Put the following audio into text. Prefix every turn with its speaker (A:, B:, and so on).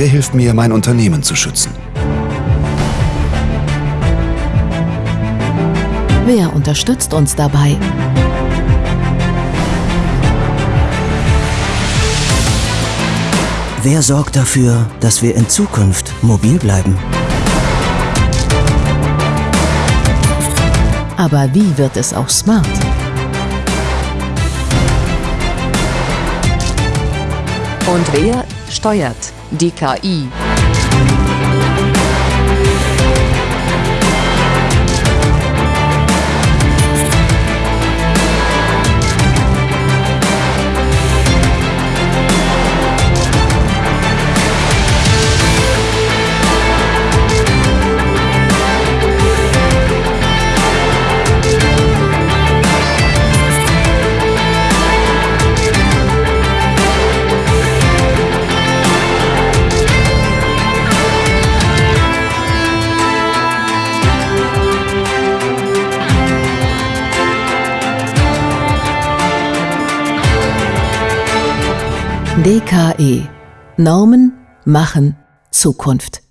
A: Wer hilft mir, mein Unternehmen zu schützen?
B: Wer unterstützt uns dabei?
C: Wer sorgt dafür, dass wir in Zukunft mobil bleiben?
B: Aber wie wird es auch smart?
D: Und wer steuert die KI?
B: DKE Normen machen Zukunft.